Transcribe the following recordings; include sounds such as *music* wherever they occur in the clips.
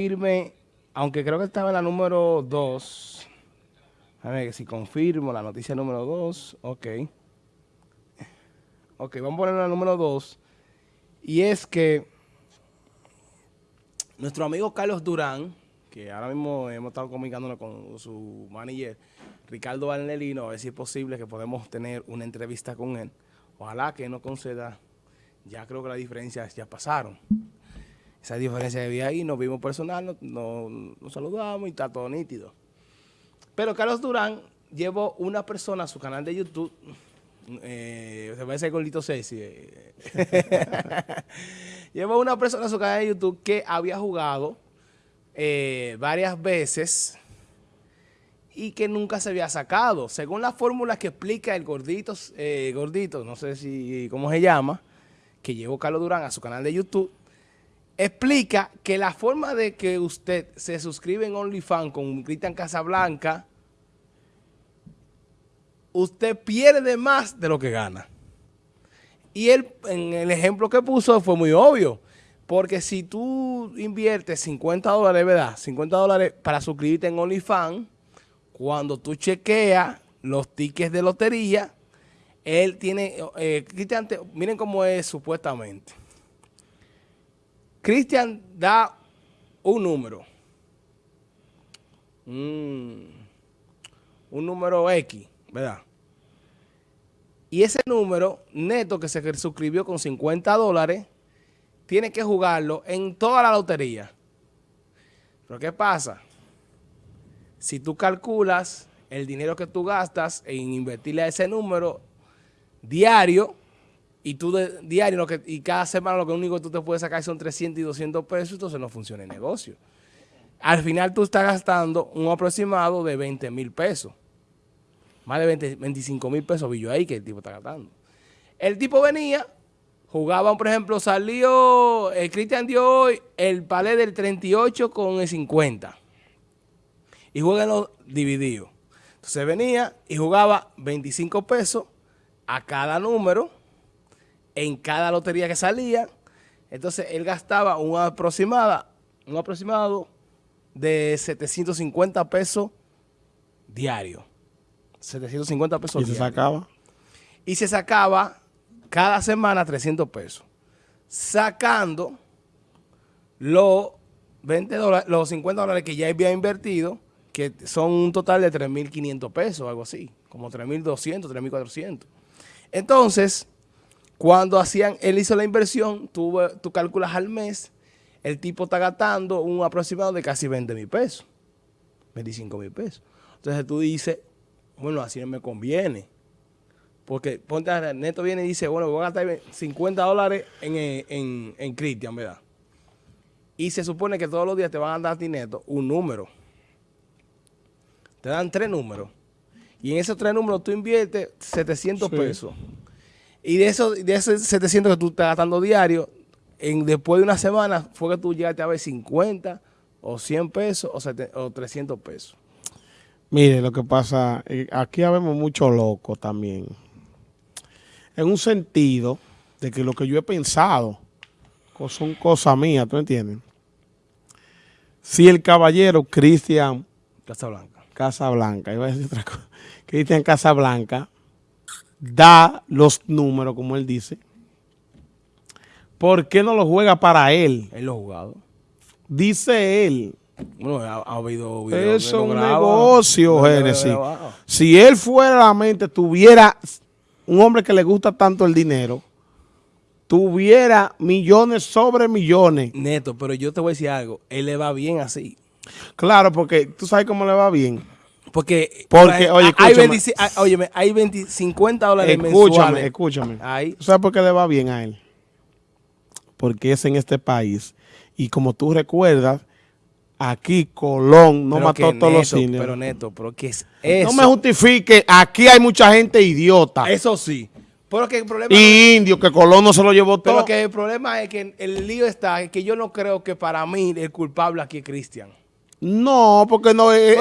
confirme, aunque creo que estaba en la número 2. A ver si confirmo la noticia número 2. Ok. Ok, vamos a poner la número 2. Y es que nuestro amigo Carlos Durán, que ahora mismo hemos estado comunicándonos con su manager, Ricardo Valnelino, a ver si es posible que podemos tener una entrevista con él. Ojalá que no conceda, ya creo que las diferencias ya pasaron esa diferencia de vida ahí, nos vimos personal, nos, saludamos y está todo nítido. Pero Carlos Durán llevó una persona a su canal de YouTube, eh, se parece a Gordito Ceci, eh. *laughs* llevó una persona a su canal de YouTube que había jugado eh, varias veces y que nunca se había sacado. Según la fórmula que explica el gordito, eh, gordito, no sé si cómo se llama, que llevó Carlos Durán a su canal de YouTube, explica que la forma de que usted se suscribe en OnlyFans con Cristian Casablanca, usted pierde más de lo que gana. Y él, en el ejemplo que puso, fue muy obvio. Porque si tú inviertes 50 dólares, ¿verdad? 50 dólares para suscribirte en OnlyFans, cuando tú chequeas los tickets de lotería, él tiene, eh, Cristian, miren cómo es supuestamente. Cristian da un número. un número X, ¿verdad? Y ese número neto que se suscribió con 50 dólares, tiene que jugarlo en toda la lotería. Pero ¿qué pasa? Si tú calculas el dinero que tú gastas en invertirle a ese número diario, y tú de, diario lo que, y cada semana lo que único que tú te puedes sacar son 300 y 200 pesos, entonces no funciona el negocio. Al final tú estás gastando un aproximado de 20 mil pesos. Más de 20, 25 mil pesos vi yo ahí que el tipo está gastando. El tipo venía, jugaba, por ejemplo, salió, el Cristian dio hoy el palé del 38 con el 50. Y juegan los divididos. Entonces venía y jugaba 25 pesos a cada número en cada lotería que salía. Entonces él gastaba un aproximada, un aproximado de 750 pesos diario. 750 pesos ¿Y se sacaba? Y se sacaba cada semana 300 pesos. Sacando los 20 dólares, los 50 dólares que ya había invertido, que son un total de 3.500 pesos, algo así, como 3.200, 3.400. Entonces, cuando hacían, él hizo la inversión, tú, tú calculas al mes, el tipo está gastando un aproximado de casi 20 mil pesos, 25 mil pesos. Entonces tú dices, bueno, así no me conviene. Porque ponte a Neto viene y dice, bueno, voy a gastar 50 dólares en, en, en Cristian, ¿verdad? Y se supone que todos los días te van a dar a ti neto un número. Te dan tres números. Y en esos tres números tú inviertes 700 pesos. Y de, eso, de esos 700 que tú estás gastando diario, en, después de una semana fue que tú llegaste a ver 50 o 100 pesos o, 300 pesos. Mire, lo que pasa, eh, aquí habemos mucho loco también. En un sentido de que lo que yo he pensado son cosas mías, ¿tú entiendes? Si el caballero Cristian Casablanca, Casablanca, iba a decir otra cosa, Cristian Casablanca, da los números, como él dice, ¿por qué no lo juega para él? Él lo ha jugado. Dice él. Bueno, ha, habido Eso es un negocio, Génesis. Si él fuera la mente, tuviera un hombre que le gusta tanto el dinero, tuviera millones sobre millones. Neto, pero yo te voy a decir algo. Él le va bien así. Claro, porque tú sabes cómo le va bien porque, Porque oye, hay, 20, hay, 20, 50 dólares escúchame, Escúchame, escúchame. ¿Sabes por qué le va bien a él? Porque es en este país. Y como tú recuerdas, aquí Colón no mató todos los cines. Pero neto, pero que es eso. No me justifique, aquí hay mucha gente idiota. Eso sí. Pero que el problema y indio, que Colón no se lo llevó todo. Pero que el problema es que el lío está, que yo no creo que para mí el culpable aquí es Cristian. No, porque no él,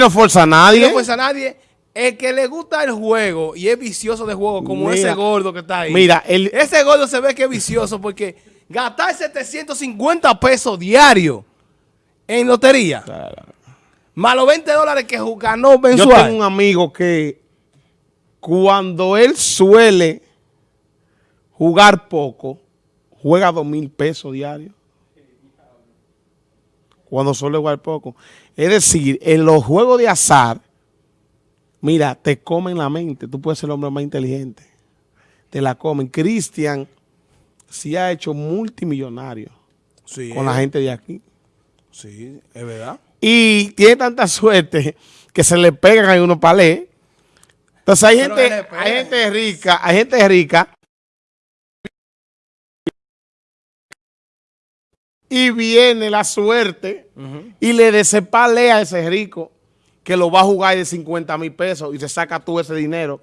no fuerza a nadie. no fuerza a nadie. El que le gusta el juego y es vicioso de juego, como ese gordo que está ahí. Mira, ese gordo se ve que es vicioso porque gastar 750 pesos diario en lotería. Claro. Más los 20 dólares que ganó Yo mensual. tengo un amigo que cuando él suele jugar poco, juega dos mil pesos diarios. Cuando suele jugar poco. Es decir, en los juegos de azar, mira, te comen la mente. Tú puedes ser el hombre más inteligente. Te la comen. Cristian sí ha hecho multimillonario Sí, con la gente de aquí. Sí, es verdad. Y tiene tanta suerte que se le pegan a unos palés. Entonces hay Pero gente, hay gente rica, hay gente rica. Y viene la suerte y le desepalea a ese rico que lo va a jugar de 50 mil pesos y se saca tú ese dinero.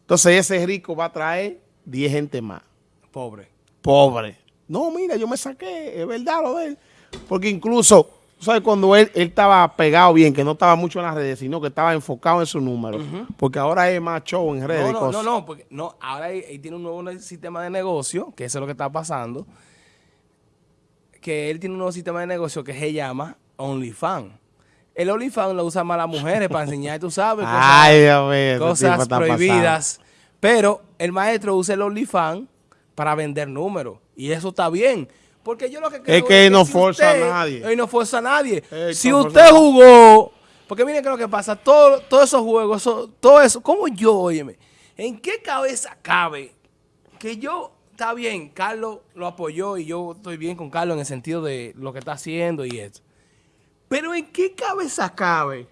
Entonces ese rico va a traer 10 gente más. Pobre. Pobre. No, mira, yo me saqué, es verdad lo de él. Porque incluso, ¿sabes? Cuando él, él estaba pegado bien, que no estaba mucho en las redes, sino que estaba enfocado en su número. Porque ahora es más show en redes No, y no, cosas. no, no, porque no, ahora él, él tiene un nuevo sistema de negocio, que eso es lo que está pasando. Que él tiene un nuevo sistema de negocio que se llama OnlyFans. El OnlyFans lo usan más las mujeres para enseñar, tú sabes, cosas, Ay, Dios mío, ese tipo cosas está prohibidas. Pero el maestro usa el OnlyFans para vender números. Y eso está bien. Porque yo lo que creo que él no si forza a nadie. Él no forza a nadie. Él si usted jugó, porque miren que lo que pasa, todo- todos esos juegos, todo eso, como yo, óyeme, ¿en qué cabeza cabe que yo, está bien, Carlos lo apoyó y yo estoy bien con Carlos en el sentido de lo que está haciendo y eso. Pero ¿en qué cabeza cabe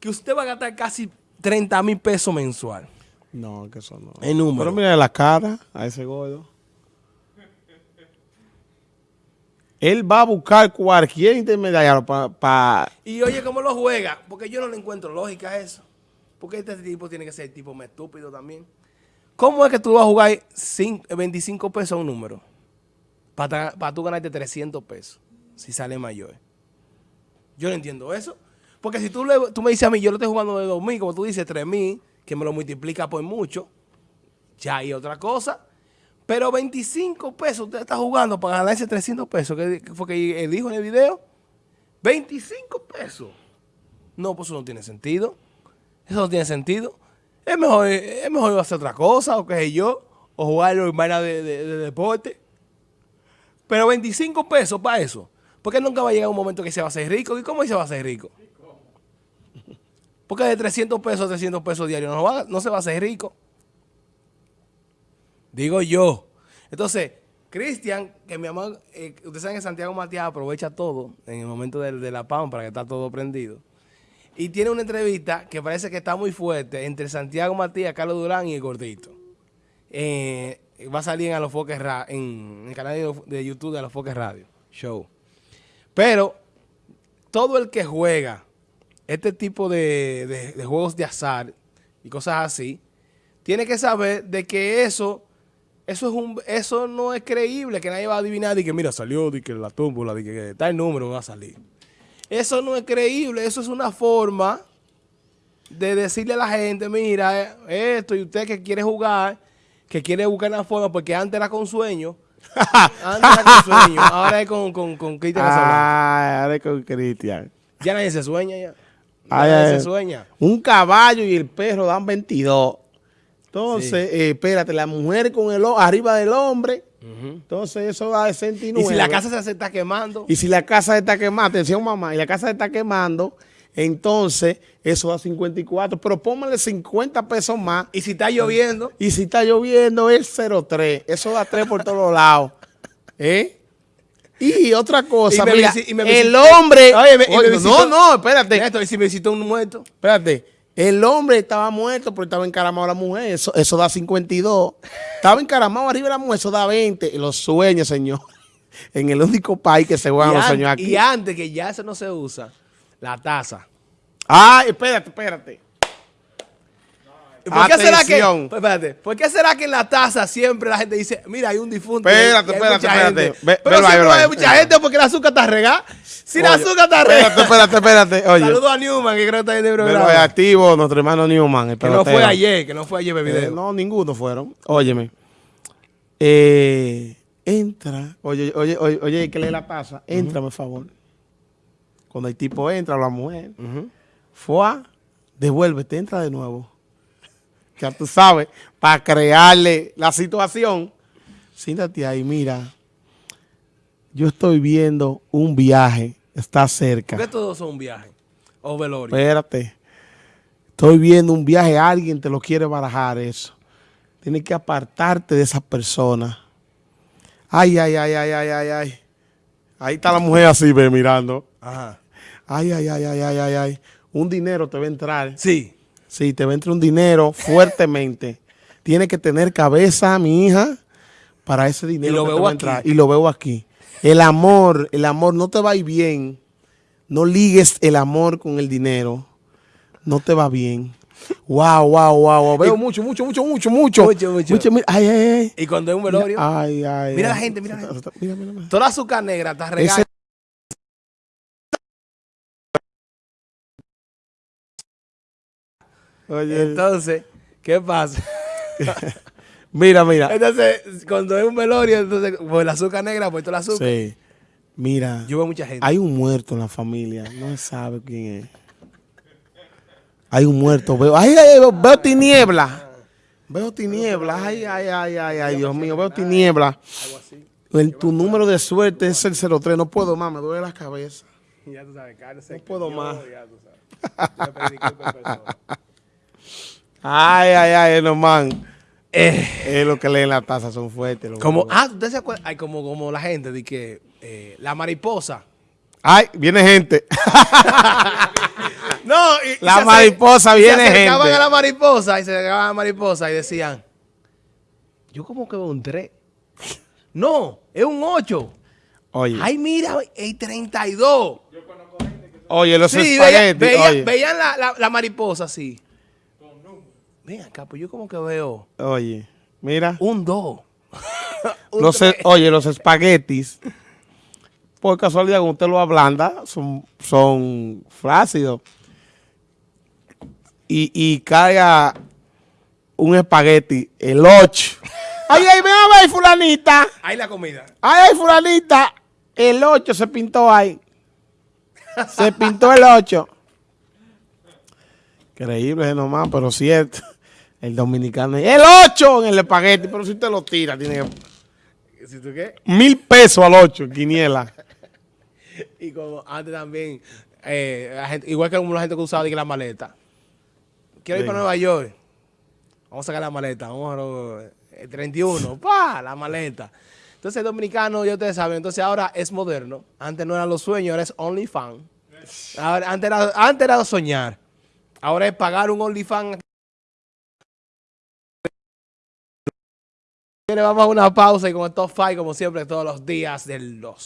que usted va a gastar casi 30 mil pesos mensual? No, que eso no. En número. Pero mira la cara a ese gordo. Él va a buscar cualquier intermediario para... Y oye, ¿cómo lo juega? Porque yo no le encuentro lógica a eso. Porque este tipo tiene que ser tipo más estúpido también. ¿Cómo es que tú vas a jugar cin- 25 pesos a un número? Para tú ganarte 300 pesos, si sale mayor. Yo no entiendo eso. Porque si tú, le- tú me dices a mí, yo lo estoy jugando de 2.000, como tú dices, 3.000, que me lo multiplica por mucho, ya hay otra cosa. Pero 25 pesos usted está jugando para ganarse 300 pesos, que fue que él dijo en el video. 25 pesos. No, pues eso no tiene sentido. Eso no tiene sentido. Es mejor, es mejor hacer otra cosa, o qué sé yo, o jugar en vaina de, de- de deporte. Pero 25 pesos para eso. Porque nunca va a llegar un momento que se va a hacer rico. ¿Y cómo se va a hacer rico? Porque de 300 pesos a 300 pesos diarios no, no se va a hacer rico. Digo yo. Entonces, Cristian, que mi amor, eh, ustedes saben que Santiago Matías aprovecha todo en el momento de, de la PAM para que está todo prendido. Y tiene una entrevista que parece que está muy fuerte entre Santiago Matías, Carlos Durán y el Gordito. Eh, va a salir en Alofoques Ra en el canal de, de YouTube de Alofoques Radio Show. Pero todo el que juega este tipo de, de- de juegos de azar y cosas así, tiene que saber de que eso, eso es un, eso no es creíble, que nadie va a adivinar y que mira, salió, de que la tómbola, de que tal número va a salir. Eso no es creíble, eso es una forma de decirle a la gente, mira, esto, y usted que quiere jugar, que quiere buscar una forma, porque antes era con sueño, *laughs* antes era con sueño, ahora es con, con, con Cristian. Ah, ahora con Cristian. Ya nadie se sueña ya. Ay, nadie ay. se sueña. Un caballo y el perro dan 22. Entonces, eh, espérate, la mujer con el arriba del hombre. Entonces, eso da de 69. Y si la casa se está quemando, Y si la casa está quemando, atención mamá, y la casa está quemando, entonces eso da 54. Pero póngale 50 pesos más. y si está lloviendo, Y si está lloviendo, es 0,3. Eso da 3 por todos lados. *laughs* ¿Eh? Y otra cosa, Y mira, y el hombre... Oye, me- y me Oye, visitó- no, no, espérate. Néstor, y si me visitó un muerto, Espérate. El hombre estaba muerto porque estaba encaramado la mujer. Eso, eso da 52. Estaba encaramado arriba de la mujer. Eso da 20. Y los sueños, señor. *laughs* En el único país que se juegan los sueños aquí. y antes que ya eso no se usa, la taza. Ay, espérate, espérate. ¿Por qué, será que, pues, espérate, ¿Por qué será que en la taza siempre la gente dice, mira, hay un difunto? Espérate, espérate, espérate. gente"? Ve- Pero ahí, siempre hay mucha gente porque el azúcar está regada. Si el azúcar está Espérate, regada. espérate, espérate. *laughs* Oye. Saludos a Newman, que creo que está en el programa. ahí activo, nuestro hermano Newman. el Que no fue ayer, que no fue ayer, Eh, video. no, ninguno fueron. Óyeme. Eh, entra, oye, oye, oye, oye, que lee la taza, entra, por favor. Cuando el tipo entra, la mujer, Ujú. fue, devuélvete, entra de nuevo. Ya tú sabes, para crearle la situación, siéntate ahí, mira, yo estoy viendo un viaje, está cerca. ¿Por qué todos son viajes? O velorio. Espérate. Estoy viendo un viaje, alguien te lo quiere barajar eso. Tienes que apartarte de esa persona. Ay, ay, ay, ay, ay, ay, ay. Ahí está la mujer así, ve, mirando. Ajá. Ay, ay, ay, ay, ay, ay, ay. Un dinero te va a entrar. Sí. Sí, te va a entrar un dinero fuertemente. *laughs* Tienes que tener cabeza, mi hija, para ese dinero Y lo que te veo va a aquí. Y lo veo aquí. El amor, el amor no te va a ir bien. No ligues el amor con el dinero. No te va bien. Wow, wow, wow. wow. Veo mucho, mucho, mucho, mucho, mucho. Mucho, mucho. mira, ay, ay, ay. Y cuando es un velorio, Ay, ay. Mira la ay. gente, mira la Mira, mira, mira. toda la azúcar negra está regada. Oye, Entonces, ¿qué pasa? *laughs* mira, mira. Entonces, cuando es un velorio, entonces, pues el azúcar negra, pues toda la azúcar. Sí. Mira. Yo veo mucha gente. Hay un muerto en la familia, no se sabe quién es. Hay un muerto, veo, ay, ay, veo, veo tiniebla. Veo tiniebla, ay, ay, ay, ay, ay, Dios mío, veo tiniebla. Algo así. El- tu número de suerte es el 03, no puedo más, me duele la cabeza. Ya tú sabes. No puedo más. Ya tú sabes. Yo pedí. Ay, ay, ay, no man. Es lo que leen la taza, son fuertes. los Como, huevos. ah, ¿usted se acuerda? Ay, como, como la gente de que eh, la mariposa. Ay, viene gente. *laughs* No, y, y La se acer- mariposa, y viene se acercaban gente. a la mariposa y se acercaban a la mariposa y decían, yo como que veo un 3. No, es un 8. Oye, Ay, mira, hay 32. oye, los Sí, espaguetis. veía- oye, veían la, la- la mariposa así. Ven acá, pues yo como que veo oye, mira. un 2. *laughs* Los, e- oye, los espaguetis, por casualidad, cuando usted lo ablanda, son, son flácidos. Y, y caiga un espagueti, el 8. Ay, ay, ven a ver, fulanita. Ahí la comida. Ay, ay, fulanita. El 8 se pintó ahí. Se pintó el 8. Increíble nomás, pero cierto. El dominicano. El 8 en el espagueti, pero si usted lo tira, tiene que ¿Si tú qué? Mil pesos al 8, quiniela. *laughs* Y como antes también, eh, la gente- igual que como la gente que usaba la maleta. Quiero ir para Nueva York. Vamos a sacar la maleta. Vamos a lo- el *laughs* 31. ¡Pa! La maleta. Entonces el dominicano, ya ustedes saben, entonces ahora es moderno. Antes no eran los sueños, ahora es OnlyFans. Antes, era, antes era soñar. Ahora es pagar un OnlyFans. Vamos a una pausa y con top 5, como siempre, todos los días de los